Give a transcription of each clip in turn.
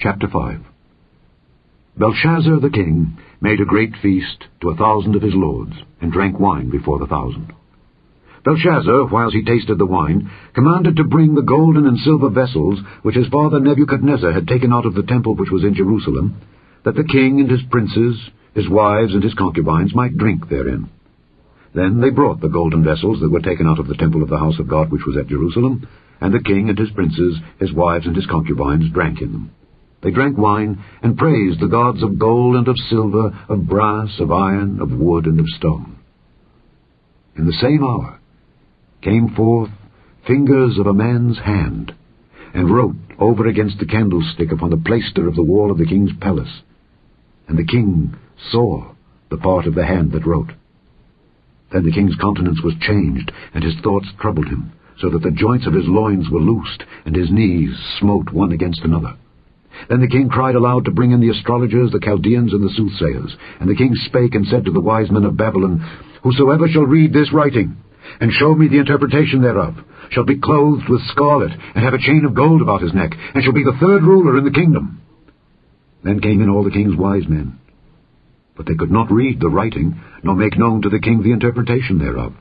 Chapter 5 Belshazzar the king made a great feast to a thousand of his lords, and drank wine before the thousand. Belshazzar, whiles he tasted the wine, commanded to bring the golden and silver vessels which his father Nebuchadnezzar had taken out of the temple which was in Jerusalem, that the king and his princes, his wives and his concubines might drink therein. Then they brought the golden vessels that were taken out of the temple of the house of God which was at Jerusalem, and the king and his princes, his wives and his concubines drank in them. They drank wine, and praised the gods of gold and of silver, of brass, of iron, of wood, and of stone. In the same hour came forth fingers of a man's hand, and wrote over against the candlestick upon the plaister of the wall of the king's palace. And the king saw the part of the hand that wrote. Then the king's countenance was changed, and his thoughts troubled him, so that the joints of his loins were loosed, and his knees smote one against another. Then the king cried aloud to bring in the astrologers, the Chaldeans, and the soothsayers. And the king spake and said to the wise men of Babylon, Whosoever shall read this writing, and show me the interpretation thereof, shall be clothed with scarlet, and have a chain of gold about his neck, and shall be the third ruler in the kingdom. Then came in all the king's wise men. But they could not read the writing, nor make known to the king the interpretation thereof.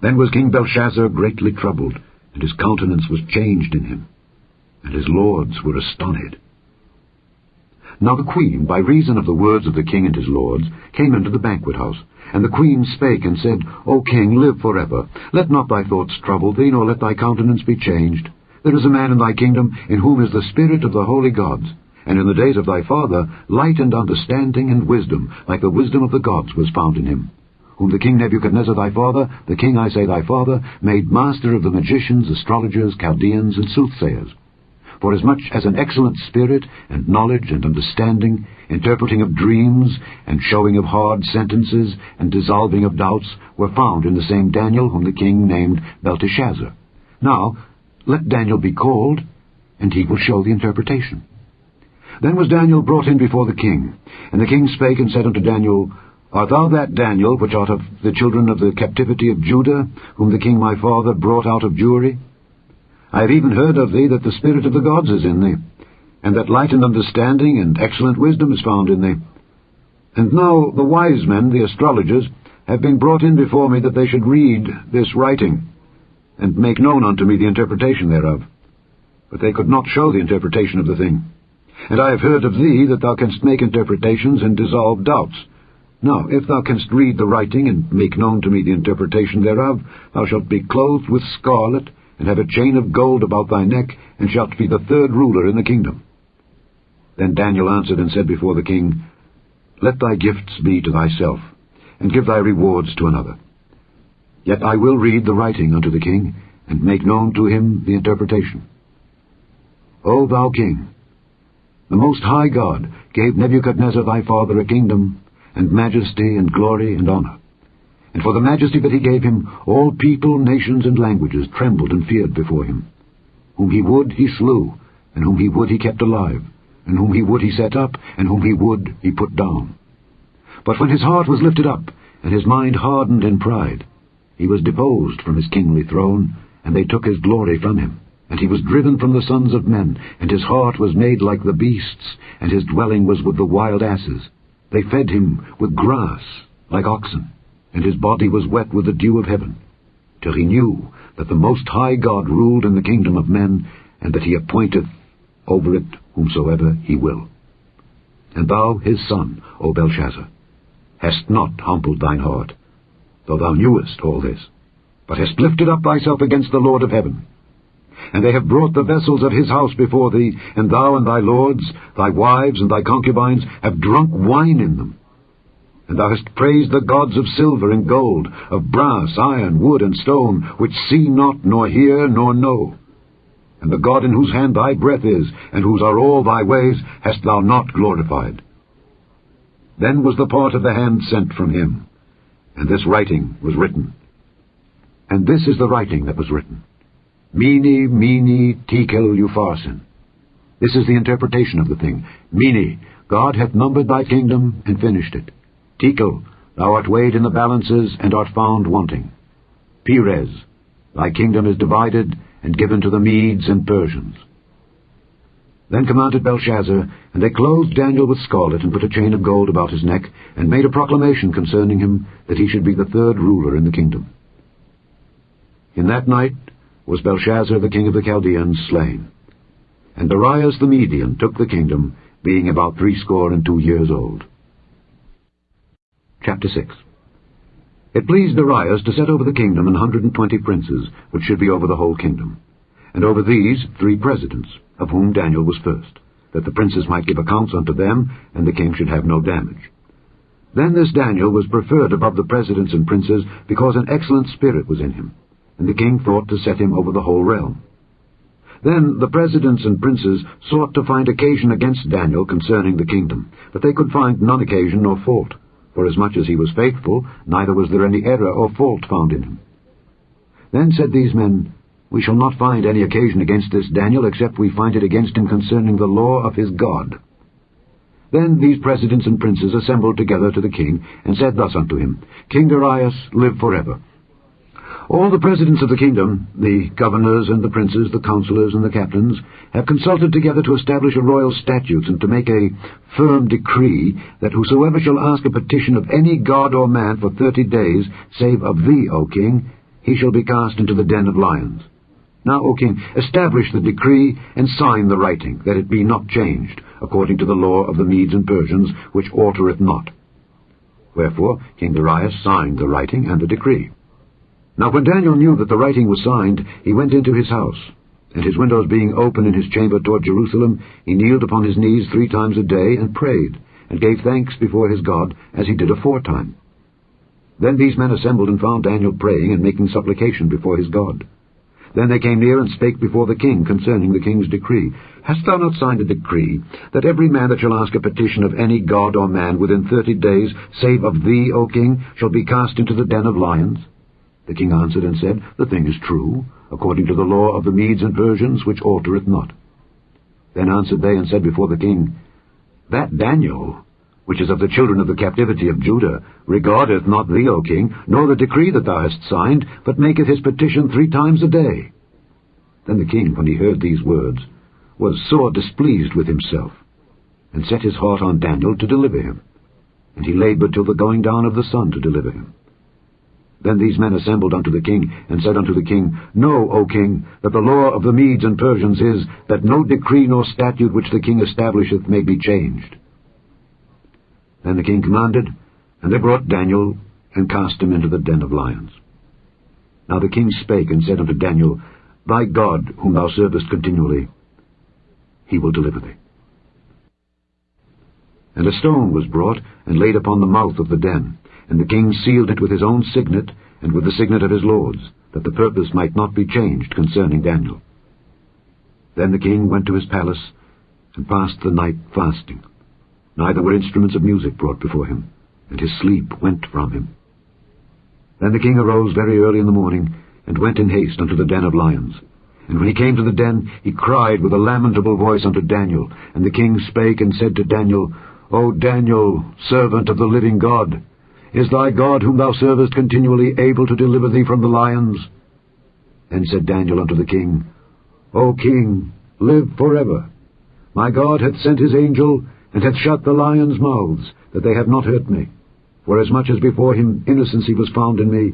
Then was King Belshazzar greatly troubled, and his countenance was changed in him and his lords were astonished. Now the queen, by reason of the words of the king and his lords, came into the banquet house. And the queen spake and said, O king, live for ever. Let not thy thoughts trouble thee, nor let thy countenance be changed. There is a man in thy kingdom, in whom is the spirit of the holy gods. And in the days of thy father, light and understanding and wisdom, like the wisdom of the gods, was found in him. Whom the king Nebuchadnezzar thy father, the king, I say, thy father, made master of the magicians, astrologers, Chaldeans, and soothsayers Forasmuch as much as an excellent spirit, and knowledge, and understanding, interpreting of dreams, and showing of hard sentences, and dissolving of doubts, were found in the same Daniel whom the king named Belteshazzar. Now, let Daniel be called, and he will show the interpretation. Then was Daniel brought in before the king, and the king spake and said unto Daniel, Art thou that Daniel which art of the children of the captivity of Judah, whom the king my father brought out of Jewry? I have even heard of thee that the Spirit of the gods is in thee, and that light and understanding and excellent wisdom is found in thee. And now the wise men, the astrologers, have been brought in before me that they should read this writing, and make known unto me the interpretation thereof. But they could not show the interpretation of the thing. And I have heard of thee that thou canst make interpretations and dissolve doubts. Now, if thou canst read the writing and make known to me the interpretation thereof, thou shalt be clothed with scarlet, and have a chain of gold about thy neck, and shalt be the third ruler in the kingdom. Then Daniel answered and said before the king, Let thy gifts be to thyself, and give thy rewards to another. Yet I will read the writing unto the king, and make known to him the interpretation. O thou king, the Most High God gave Nebuchadnezzar thy father a kingdom, and majesty, and glory, and honor. And for the majesty that he gave him, all people, nations, and languages trembled and feared before him. Whom he would, he slew, and whom he would, he kept alive, and whom he would, he set up, and whom he would, he put down. But when his heart was lifted up, and his mind hardened in pride, he was deposed from his kingly throne, and they took his glory from him. And he was driven from the sons of men, and his heart was made like the beasts, and his dwelling was with the wild asses. They fed him with grass, like oxen and his body was wet with the dew of heaven, till he knew that the Most High God ruled in the kingdom of men, and that he appointeth over it whomsoever he will. And thou, his son, O Belshazzar, hast not humbled thine heart, though thou knewest all this, but hast lifted up thyself against the Lord of heaven. And they have brought the vessels of his house before thee, and thou and thy lords, thy wives and thy concubines, have drunk wine in them. And thou hast praised the gods of silver and gold, of brass, iron, wood, and stone, which see not, nor hear, nor know. And the God in whose hand thy breath is, and whose are all thy ways, hast thou not glorified. Then was the part of the hand sent from him, and this writing was written. And this is the writing that was written. Mene, mene, tekel, upharsin. This is the interpretation of the thing. Mene, God hath numbered thy kingdom and finished it. Tekel, thou art weighed in the balances and art found wanting. Peres, thy kingdom is divided and given to the Medes and Persians. Then commanded Belshazzar, and they clothed Daniel with scarlet, and put a chain of gold about his neck, and made a proclamation concerning him, that he should be the third ruler in the kingdom. In that night was Belshazzar the king of the Chaldeans slain. And Darius the Median took the kingdom, being about threescore and two years old. Chapter 6 It pleased Darius to set over the kingdom an hundred and twenty princes, which should be over the whole kingdom, and over these three presidents, of whom Daniel was first, that the princes might give accounts unto them, and the king should have no damage. Then this Daniel was preferred above the presidents and princes, because an excellent spirit was in him, and the king thought to set him over the whole realm. Then the presidents and princes sought to find occasion against Daniel concerning the kingdom, but they could find none occasion nor fault, for as much as he was faithful, neither was there any error or fault found in him. Then said these men, We shall not find any occasion against this Daniel, except we find it against him concerning the law of his God. Then these presidents and princes assembled together to the king, and said thus unto him, King Darius, live forever. All the presidents of the kingdom, the governors and the princes, the counselors and the captains, have consulted together to establish a royal statute and to make a firm decree that whosoever shall ask a petition of any god or man for thirty days, save of thee, O king, he shall be cast into the den of lions. Now, O king, establish the decree and sign the writing, that it be not changed, according to the law of the Medes and Persians, which altereth not. Wherefore King Darius signed the writing and the decree. Now when Daniel knew that the writing was signed, he went into his house, and his windows being open in his chamber toward Jerusalem, he kneeled upon his knees three times a day, and prayed, and gave thanks before his God, as he did aforetime. Then these men assembled and found Daniel praying and making supplication before his God. Then they came near and spake before the king concerning the king's decree. Hast thou not signed a decree, that every man that shall ask a petition of any god or man within thirty days, save of thee, O king, shall be cast into the den of lions? The king answered and said, The thing is true, according to the law of the Medes and Persians, which altereth not. Then answered they and said before the king, That Daniel, which is of the children of the captivity of Judah, regardeth not thee, O king, nor the decree that thou hast signed, but maketh his petition three times a day. Then the king, when he heard these words, was sore displeased with himself, and set his heart on Daniel to deliver him. And he laboured till the going down of the sun to deliver him. Then these men assembled unto the king, and said unto the king, Know, O king, that the law of the Medes and Persians is, that no decree nor statute which the king establisheth may be changed. Then the king commanded, and they brought Daniel, and cast him into the den of lions. Now the king spake and said unto Daniel, Thy God, whom thou servest continually, he will deliver thee. And a stone was brought, and laid upon the mouth of the den. And the king sealed it with his own signet, and with the signet of his lords, that the purpose might not be changed concerning Daniel. Then the king went to his palace, and passed the night fasting. Neither were instruments of music brought before him, and his sleep went from him. Then the king arose very early in the morning, and went in haste unto the den of lions. And when he came to the den, he cried with a lamentable voice unto Daniel. And the king spake and said to Daniel, O Daniel, servant of the living God, is thy God, whom thou servest continually, able to deliver thee from the lions? Then said Daniel unto the king, O king, live for ever. My God hath sent his angel, and hath shut the lions' mouths, that they have not hurt me. For as much as before him innocency was found in me,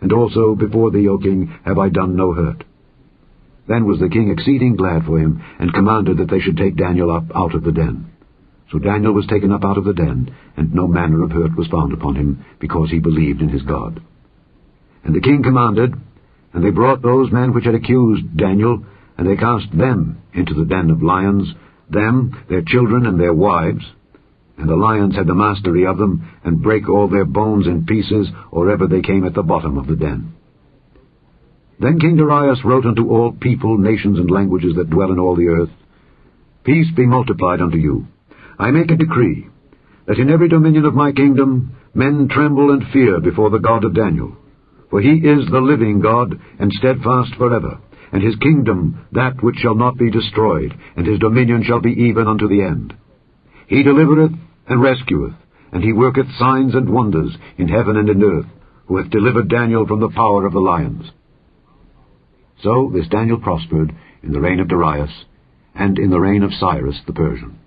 and also before thee, O king, have I done no hurt. Then was the king exceeding glad for him, and commanded that they should take Daniel up out of the den. So Daniel was taken up out of the den, and no manner of hurt was found upon him, because he believed in his God. And the king commanded, and they brought those men which had accused Daniel, and they cast them into the den of lions, them, their children, and their wives. And the lions had the mastery of them, and brake all their bones in pieces, or ever they came at the bottom of the den. Then King Darius wrote unto all people, nations, and languages that dwell in all the earth, Peace be multiplied unto you. I make a decree, that in every dominion of my kingdom men tremble and fear before the God of Daniel. For he is the living God, and steadfast forever, and his kingdom that which shall not be destroyed, and his dominion shall be even unto the end. He delivereth and rescueth, and he worketh signs and wonders in heaven and in earth, who hath delivered Daniel from the power of the lions. So this Daniel prospered in the reign of Darius, and in the reign of Cyrus the Persian.